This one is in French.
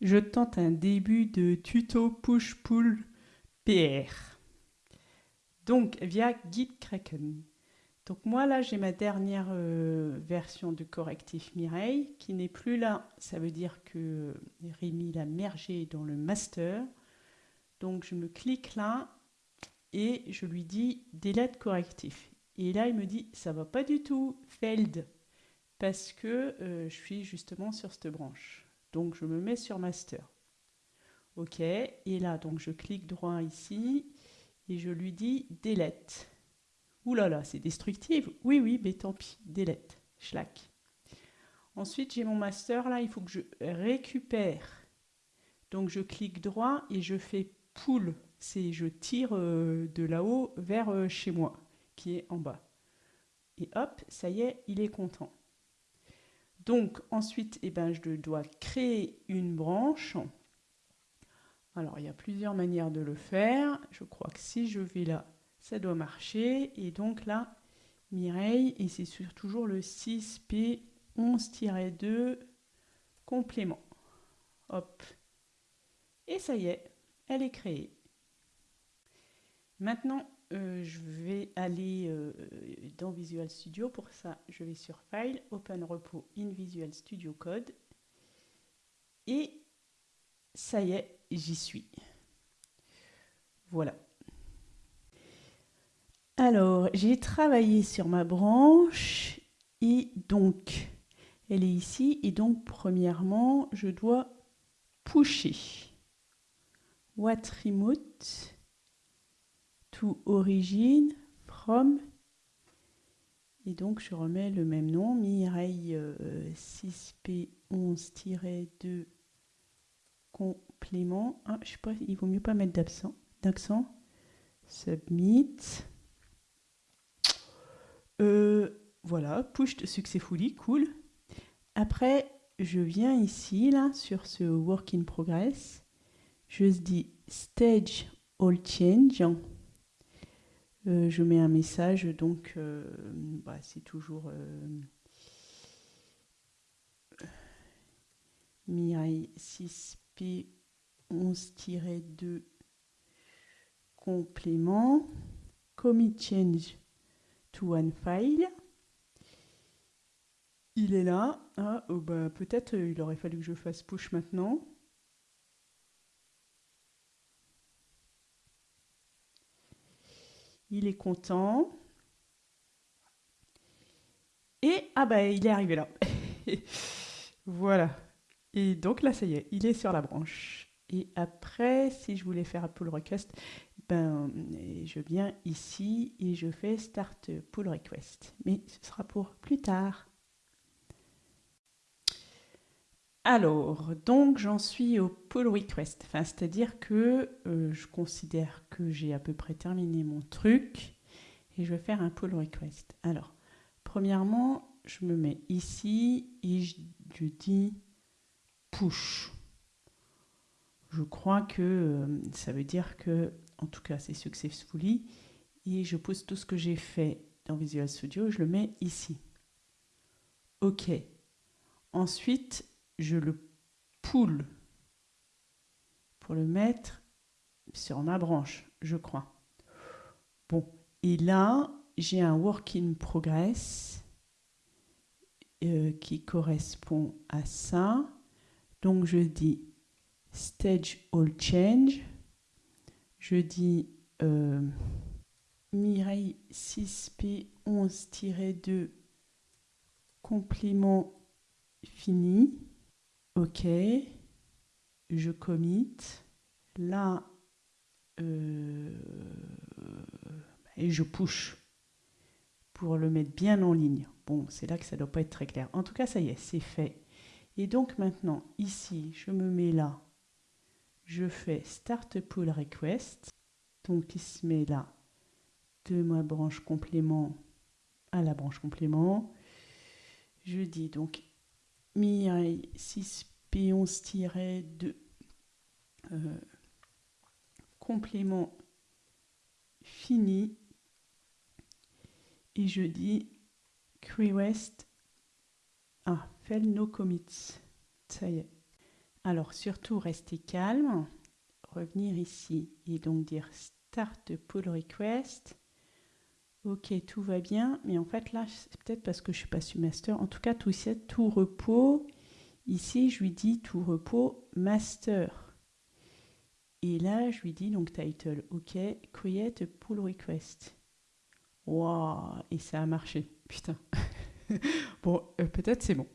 je tente un début de tuto push-pull PR. Donc via Gitkraken. Donc moi là j'ai ma dernière euh, version de correctif Mireille qui n'est plus là. Ça veut dire que Rémi l'a mergé dans le master. Donc je me clique là et je lui dis delete correctif. Et là il me dit ça va pas du tout, failed, parce que euh, je suis justement sur cette branche. Donc je me mets sur master. Ok, et là donc je clique droit ici et je lui dis delete. Ouh là là, c'est destructif. Oui, oui, mais tant pis, delete, schlack. Ensuite, j'ai mon master là, il faut que je récupère. Donc je clique droit et je fais pull, c'est je tire euh, de là-haut vers euh, chez moi, qui est en bas. Et hop, ça y est, il est content. Donc ensuite, eh ben, je dois créer une branche. Alors, il y a plusieurs manières de le faire. Je crois que si je vais là, ça doit marcher. Et donc là, Mireille, et c'est toujours le 6P11-2 complément. Hop. Et ça y est, elle est créée. Maintenant, euh, je vais aller euh, dans Visual Studio. Pour ça, je vais sur File, Open Repo in Visual Studio Code. Et ça y est, j'y suis. Voilà. Alors, j'ai travaillé sur ma branche et donc, elle est ici. Et donc, premièrement, je dois pusher. What remote to origin from. Et donc je remets le même nom Mireille 6P11-2 euh, complément. Ah, je sais pas il vaut mieux pas mettre d'accent d'accent. Submit. Euh, voilà push successfully cool. Après je viens ici là sur ce work in progress. Je dis stage all change euh, je mets un message, donc euh, bah, c'est toujours euh, Mirai 6P 11-2 complément, commit change to one file. Il est là. Ah, oh, bah, peut-être il aurait fallu que je fasse push maintenant. Il est content. Et, ah bah, il est arrivé là. voilà. Et donc là, ça y est, il est sur la branche. Et après, si je voulais faire un pull request, ben, je viens ici et je fais start pull request. Mais ce sera pour plus tard. Alors, donc j'en suis au pull request, enfin, c'est-à-dire que euh, je considère que j'ai à peu près terminé mon truc et je vais faire un pull request. Alors, premièrement, je me mets ici et je, dis push. Je crois que euh, ça veut dire que, en tout cas, c'est successfully et je pose tout ce que j'ai fait dans Visual Studio, je le mets ici. OK. Ensuite, je le pull pour le mettre sur ma branche, je crois. Bon, et là, j'ai un work in progress euh, qui correspond à ça. Donc, je dis stage all change. Je dis euh, Mireille 6P11-2 complément fini. OK, je commit. Là, euh, et je push pour le mettre bien en ligne. Bon, c'est là que ça ne doit pas être très clair. En tout cas, ça y est, c'est fait. Et donc maintenant, ici, je me mets là. Je fais Start Pull Request. Donc, il se met là de ma branche complément à la branche complément. Je dis donc Mireille 6P11-2 euh, complément fini. Et je dis request ah fail no commits ça y est. Alors surtout rester calme, revenir ici et donc dire start pull request. Ok, tout va bien, mais en fait là, c'est peut-être parce que je suis pas su master. En tout cas, tout tout repos. Ici, je lui dis tout repos master. Et là, je lui dis donc title, ok, create a pull request. Waouh, et ça a marché, putain. bon, euh, peut-être c'est bon.